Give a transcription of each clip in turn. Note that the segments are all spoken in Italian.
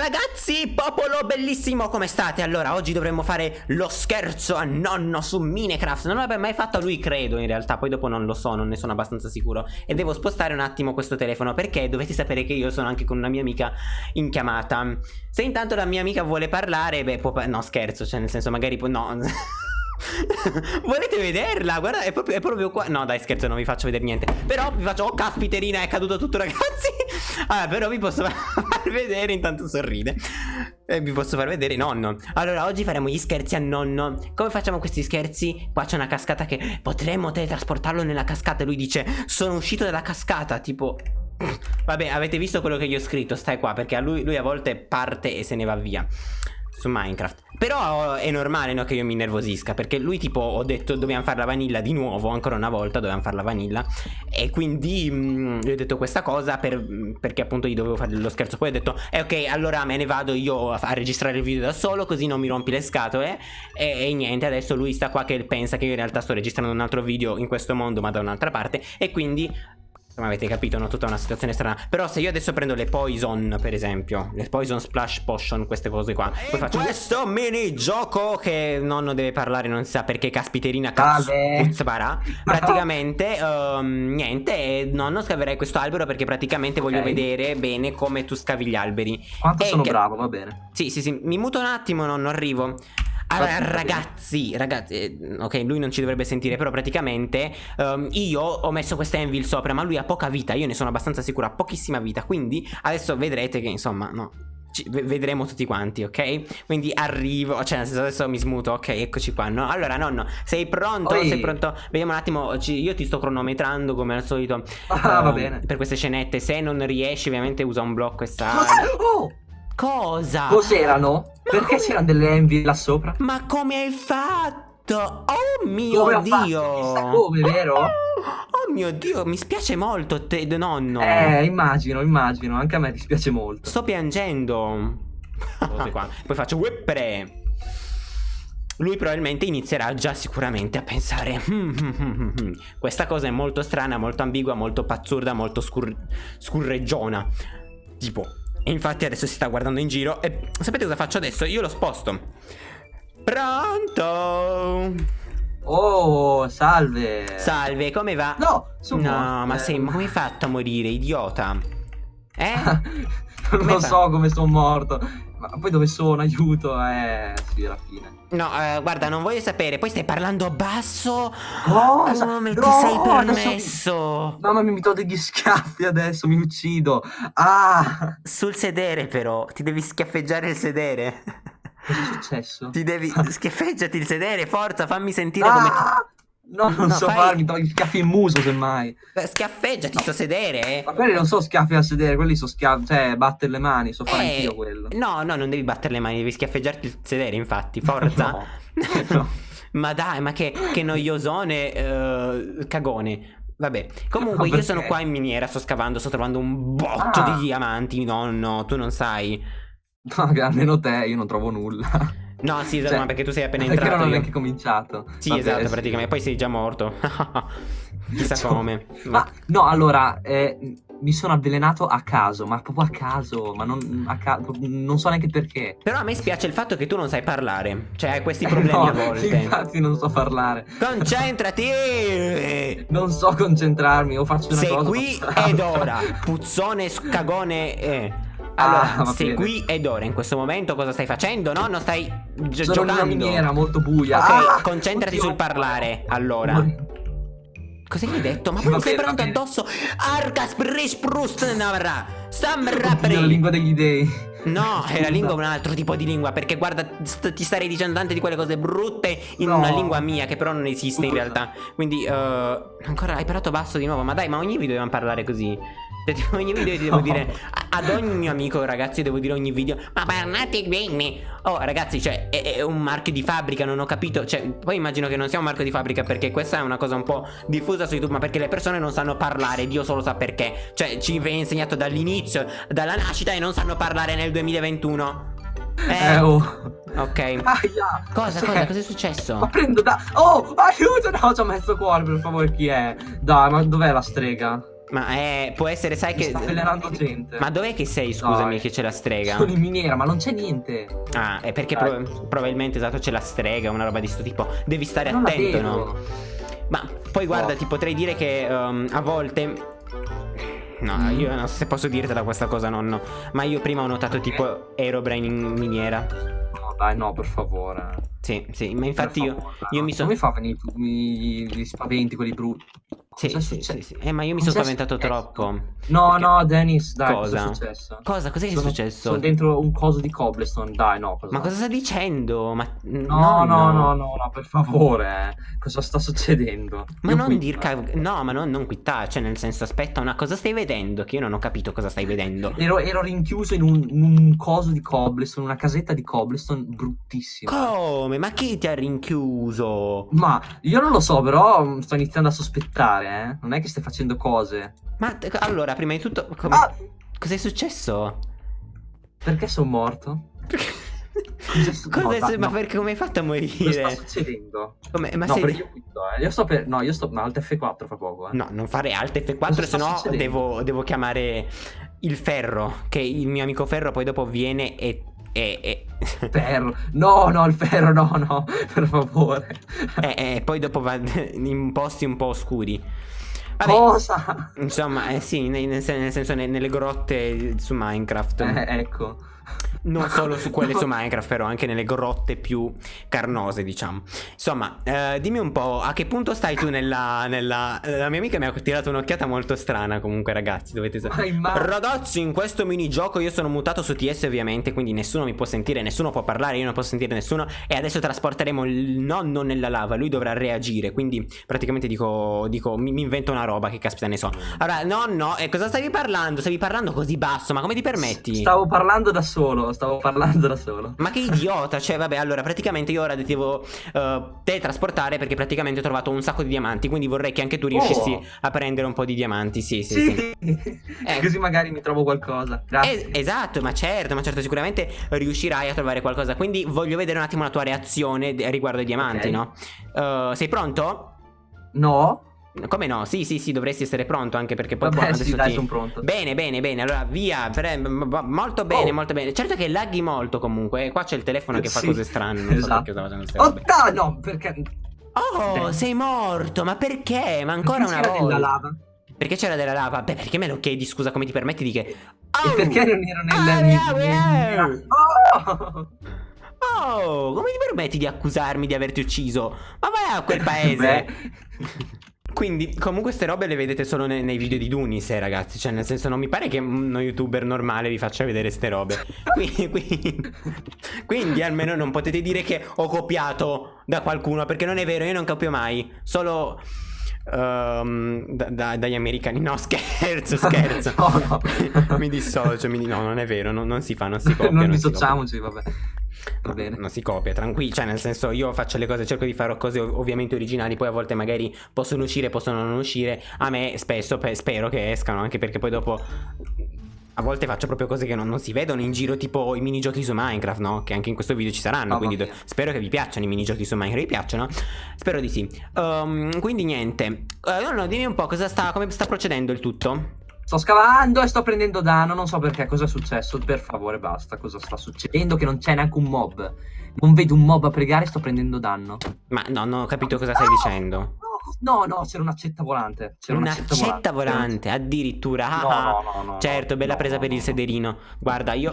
ragazzi, popolo bellissimo, come state? Allora, oggi dovremmo fare lo scherzo a nonno su Minecraft Non l'avevo mai fatto lui, credo, in realtà Poi dopo non lo so, non ne sono abbastanza sicuro E devo spostare un attimo questo telefono Perché dovete sapere che io sono anche con una mia amica in chiamata Se intanto la mia amica vuole parlare, beh, può... No, scherzo, cioè nel senso magari può... No... Volete vederla? Guarda, è proprio, è proprio, qua. No, dai, scherzo, non vi faccio vedere niente. Però vi faccio. Oh, caspiterina, è caduto tutto, ragazzi. Allora, però vi posso far vedere. Intanto sorride. E vi posso far vedere nonno. Allora, oggi faremo gli scherzi a nonno. Come facciamo questi scherzi? Qua c'è una cascata che potremmo teletrasportarlo nella cascata. Lui dice: Sono uscito dalla cascata. Tipo. Vabbè, avete visto quello che gli ho scritto? Stai qua, perché a lui, lui a volte parte e se ne va via su Minecraft. Però è normale no, che io mi nervosisca Perché lui tipo ho detto dobbiamo fare la vanilla di nuovo Ancora una volta dobbiamo fare la vanilla E quindi mh, mm, gli ho detto questa cosa per, Perché appunto gli dovevo fare lo scherzo. Poi ho detto eh ok allora me ne vado io a, a registrare il video da solo Così non mi rompi le scatole e, e niente adesso lui sta qua che pensa che io in realtà sto registrando un altro video in questo mondo Ma da un'altra parte. E quindi come avete capito, no? Tutta una situazione strana. Però se io adesso prendo le Poison, per esempio Le Poison Splash Potion, queste cose qua Poi faccio? questo mini gioco Che nonno deve parlare, non si sa perché Caspiterina Cazzpara Praticamente, um, niente Nonno scaverei questo albero perché praticamente okay. voglio vedere bene come tu scavi gli alberi. Quanto e sono bravo, va bene. Sì, sì, sì, mi muto un attimo, nonno, arrivo allora, ragazzi, ragazzi, eh, ok, lui non ci dovrebbe sentire, però praticamente um, io ho messo questa Envil sopra, ma lui ha poca vita, io ne sono abbastanza sicuro, ha pochissima vita, quindi adesso vedrete che insomma, no, ci, vedremo tutti quanti, ok? Quindi arrivo, cioè nel senso adesso mi smuto, ok, eccoci qua, no? Allora nonno, sei pronto? Oi. Sei pronto? Vediamo un attimo, ci, io ti sto cronometrando come al solito Ah, va bene Per queste scenette, se non riesci ovviamente usa un blocco e sta... Oh! Cosa? Cos'erano? Perché c'erano delle envy là sopra? Ma come hai fatto? Oh mio come Dio! Come, vero? Oh mio Dio, mi spiace molto, te, nonno. Eh, immagino, immagino. Anche a me dispiace molto. Sto piangendo. Poi faccio whippere. Lui probabilmente inizierà già sicuramente a pensare hmm, hmm, hmm, Questa cosa è molto strana, molto ambigua, molto pazzurda, molto scur scurreggiona Tipo e infatti adesso si sta guardando in giro E sapete cosa faccio adesso? Io lo sposto Pronto? Oh, salve Salve, come va? No, sono No, ma sei, ma come hai fatto a morire, idiota? Eh? non lo so come sono morto ma poi dove sono? Aiuto, eh, sì, alla fine. No, eh, guarda, non voglio sapere. Poi stai parlando basso. Cosa? Oh, no, ti sei permesso? So... Mamma mia, mi do degli schiaffi adesso, mi uccido. Ah! Sul sedere, però. Ti devi schiaffeggiare il sedere. Cosa è successo? Ti devi... Schiaffeggiati il sedere, forza, fammi sentire ah! come... No, non no, so fai... farmi, togli schiaffi in muso semmai. Schiaffeggiati sto sedere. Eh. Ma quelli non sono schiaffi a sedere, quelli sono schiaffi, cioè battere le mani, so fare eh, anch'io quello. No, no, non devi battere le mani, devi schiaffeggiarti il sedere, infatti, forza. no. no. ma dai, ma che, che noiosone, uh, cagone. Vabbè, comunque no, io sono qua in miniera, sto scavando, sto trovando un botto ah. di diamanti, no, no, tu non sai. No, almeno te, io non trovo nulla. No, sì, esatto, cioè, ma perché tu sei appena entrato. Perché non ho neanche cominciato. Sì, Vabbè, esatto, sì. praticamente. Poi sei già morto. Chissà cioè, come. Ma no, allora, eh, mi sono avvelenato a caso, ma proprio a caso, ma non, a ca non so neanche perché. Però a me spiace il fatto che tu non sai parlare. Cioè, hai questi problemi no, a volte. Infatti non so parlare. Concentrati! non so concentrarmi, o faccio una sei cosa. Sei qui ed ora. Puzzone, scagone, eh. Allora, ah, sei qui ed ora in questo momento cosa stai facendo? No, non stai gi Sono giocando. Sono in una miniera molto buia. Ok, ah, concentrati oddio. sul parlare. Allora. Cosa gli hai detto? Ma poi mi stai parlando addosso? Arcas Prisprust Navra. Samrapri. la lingua degli dei. No, è la lingua un altro tipo di lingua Perché guarda, st ti starei dicendo tante di quelle cose brutte In no. una lingua mia che però non esiste in realtà Quindi, uh, ancora hai parlato basso di nuovo Ma dai, ma ogni video dobbiamo parlare così cioè, ogni video devo no. dire Ad ogni mio amico ragazzi devo dire ogni video Ma parlate bene Oh ragazzi cioè è, è, un marchio di fabbrica Non ho capito Cioè poi immagino che non sia un marchio di fabbrica Perché questa è una cosa un po' diffusa su YouTube Ma perché le persone non sanno parlare Dio solo sa perché Cioè ci viene insegnato dall'inizio Dalla nascita e non sanno parlare nel 2021 eh, eh oh. Ok. Aia. Cosa, cosa, cosa è successo? Ma prendo da... Oh, aiuto! No, ci ho messo cuore, per favore, chi è? Dai, ma dov'è la strega? Ma è, può essere, sai Mi che... sta avvelenando gente. Ma dov'è che sei, scusami, Dai. che c'è la strega? Sono in miniera, ma non c'è niente. Ah, è perché Dai. pro- probabilmente esatto c'è la strega, una roba di sto tipo. Devi stare Non attento, no? Ma poi guarda, Oh. ti potrei dire che um, a volte. No, Mm. io non so se posso dirtela questa cosa, nonno. Ma io prima ho notato tipo Aerobrain in miniera. No, dai, no, per favore. Sì, sì, ma infatti io, favore, io no. mi sono. Come fa a venire tu- gli spaventi, quelli brutti? Sì, Cosa è sì, successo? sì, sì. Eh, ma io mi Cosa sono spaventato troppo. No, Perché- no, Dennis, dai, cosa, Cosa? è successo? Cosa? Cos'è che è Sono- successo? Sono dentro un coso di cobblestone, dai, no. Ma cosa sta dicendo? Ma No, no, no, no, no, per favore, eh. Cosa sta succedendo? Ma Io non dir cav- No, ma non, non quittare, cioè nel senso aspetta una cosa stai vedendo che io non ho capito cosa stai vedendo. Ero, ero rinchiuso in un, un coso di cobblestone, una casetta di cobblestone bruttissima. Come? Ma chi ti ha rinchiuso? Ma io non lo so, però mm, sto iniziando a sospettare, eh. Non è che stai facendo cose. Ma allora, prima di tutto, come... Ah! cos'è successo? Perché sono morto? Cosa no, Ma no. perché come hai fatto a Cosa sta morire? succedendo? Come- Ma no, sei... io quitto, eh. Io sto per... No, io sto... Ma Alt F4 fra poco, eh. No, non fare Alt F4, Cosa sta se no succedendo? devo, devo chiamare il ferro. Che il mio amico ferro poi dopo viene e. e, e... Ferro. No, no, il ferro, no, no. Per favore. e- e poi dopo va in posti un po' oscuri. Vabbè, Cosa? insomma, eh, sì, nel, nel sen- nel senso ne- nelle grotte su Minecraft. Eh, ecco. Non solo su quelle No. su Minecraft, però anche nelle grotte più carnose, diciamo. Insomma, eh, dimmi un po', a che punto stai tu nella, nella... La mia amica mi ha tirato un'occhiata molto strana comunque, ragazzi, dovete sapere. Ma Ragazzi, in questo minigioco io sono mutato su TS ovviamente, quindi nessuno mi può sentire, nessuno può parlare, io non posso sentire nessuno e adesso trasporteremo il nonno nella lava, lui dovrà reagire, quindi praticamente dico, dico mi, mi invento una roba, che caspita ne so. Allora, nonno, e cosa stavi parlando? Stavi parlando così basso, ma come ti permetti? Stavo parlando da solo, stavo parlando da solo. Ma che idiota, cioè vabbè allora praticamente io ora devo eh, teletrasportare perché praticamente ho trovato un sacco di diamanti Quindi vorrei che anche tu riuscissi Oh. a prendere un po' di diamanti, sì sì sì, Eh. Così magari mi trovo qualcosa. Grazie. Es- esatto, ma certo, ma certo, sicuramente riuscirai a trovare qualcosa. Quindi voglio vedere un attimo la tua reazione riguardo ai diamanti, Ok. no? Eh, sei pronto? No? Come no? Sì, sì, sì, dovresti essere pronto anche perché poi Vabbè, sì, dai, ti- sono pronto. Bene, bene, bene. Allora, via. pre- molto bene, Oh. molto bene. Certo che laghi molto comunque. Qua c'è il telefono che fa Sì, cose strane. Non so esatto. perché queste Oh, robe. dai, no, perché... Oh, Bene. sei morto. Ma perché? Ma ancora perché una volta. della lava? Perché c'era della lava? Beh, perché me lo chiedi? Scusa, come ti permetti di che. E Oh! perché non ero nel... Ah, nel- ah, nel- ah. Oh! Oh, come ti permetti di accusarmi di averti ucciso? Ma vai a quel paese. Quindi, comunque, queste robe le vedete solo ne- nei video di Dunis, eh, ragazzi. Cioè, nel senso, non mi pare che uno youtuber normale vi faccia vedere ste robe. Quindi, quindi, quindi, almeno non potete dire che ho copiato da qualcuno, perché non è vero, io non copio mai. Solo. ehm, da- da- dagli americani. No, scherzo, scherzo. No, no. mi dissocio. Mi no, non è vero, non, non si fa, non si copia. non non dissociamoci, vabbè. Va bene. Non si copia, tranquillo. Cioè, nel senso, io faccio le cose, cerco di fare cose ov- ovviamente originali. Poi a volte magari possono uscire, possono non uscire. A me spesso pe- spero che escano, anche perché poi dopo. A volte faccio proprio cose che non, non si vedono in giro, tipo i minigiochi su Minecraft, no? Che anche in questo video ci saranno. Mamma quindi spero che vi piacciono i minigiochi su Minecraft. Vi piacciono? Spero di sì. Ehm, quindi niente. Eh, no, no, dimmi un po' cosa sta, come sta procedendo il tutto. Sto scavando e sto prendendo danno, non so perché, cosa è successo, per favore basta, cosa sta succedendo che non c'è neanche un mob. Non vedo un mob a pregare sto prendendo danno. Ma no, non ho capito cosa stai No! dicendo. No, no, c'era un'accetta volante. C'era Una un'accetta accetta volante, addirittura. No, no, no, no, Certo, bella presa per il no. sederino. Guarda, io.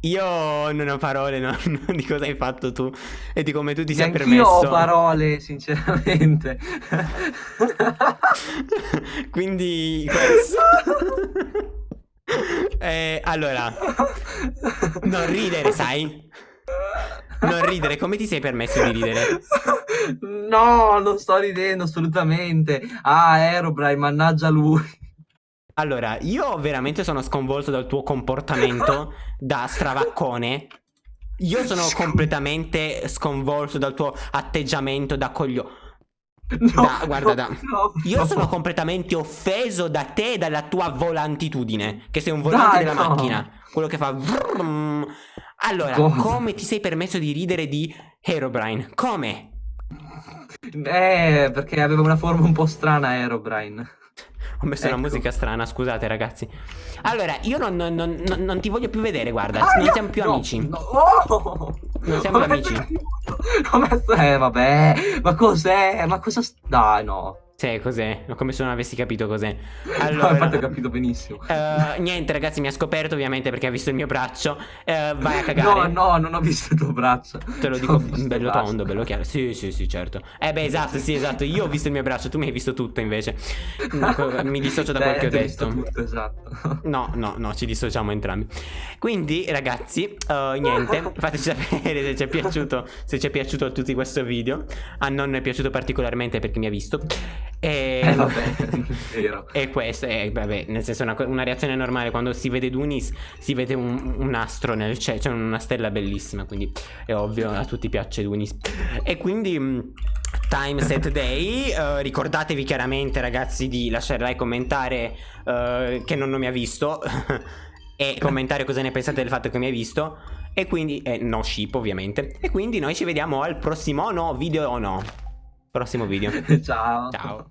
Io non ho parole no, no, di cosa hai fatto tu e di come tu ti sei Neanch'io ho permesso. parole, sinceramente. Quindi questo. Eh, allora, non ridere, sai? Non ridere, come ti sei permesso di ridere? No, non sto ridendo assolutamente. Ah, Aerobrine, mannaggia lui. Allora, io veramente sono sconvolto dal tuo comportamento da stravaccone. Io sono completamente sconvolto dal tuo atteggiamento da coglio. No, Da- guarda, no, da- no, Io no. sono completamente offeso da te e dalla tua volantitudine. Che sei un volante Dai, della macchina. Quello che fa. vrum. Allora, Cosa? come ti sei permesso di ridere di Herobrine? Come? Eh, perché aveva una forma un po' strana Aerobrine. Ho messo Ecco. una musica strana, scusate ragazzi. Allora, io non, non- non- non- ti voglio più vedere, guarda, Ah, non siamo più no, amici. no, oh! Non siamo Ho messo amici. l'aiuto. Ho messo... Eh, vabbè. Ma cos'è? Ma cosa... Dai, no. Sì, cos'è? Come se non avessi capito cos'è. No, Allora, infatti ho capito benissimo. eh, niente ragazzi, mi ha scoperto ovviamente perché ha visto il mio braccio. Eh, vai a No, cagare. no, non ho visto il tuo braccio. Te lo dico bello tondo, bello chiaro. Sì, sì, sì, certo. Eh beh, esatto, sì, esatto. Io ho visto il mio braccio, tu mi hai visto tutto invece. Mi dissocio da quel che ho ti ho visto detto. tutto, esatto. No, no, no, ci dissociamo entrambi. Quindi, ragazzi, eh, niente, fateci sapere se ci è piaciuto, se ci è piaciuto a tutti questo video. A non è piaciuto particolarmente perché mi ha visto. E, Eh, vabbè, vero. e questo è, vabbè, nel senso, una, una reazione normale. Quando si vede Dunis, si vede un, un astro nel cielo, cioè una stella bellissima. Quindi è ovvio, a tutti piace Dunis. E quindi. mh, Time Set Day, eh, ricordatevi chiaramente ragazzi di lasciare like, commentare eh, che non mi ha visto e commentare cosa ne pensate del fatto che mi hai visto e quindi, eh, no ship ovviamente, e quindi noi ci vediamo al prossimo no video o no, prossimo video, Ciao. ciao.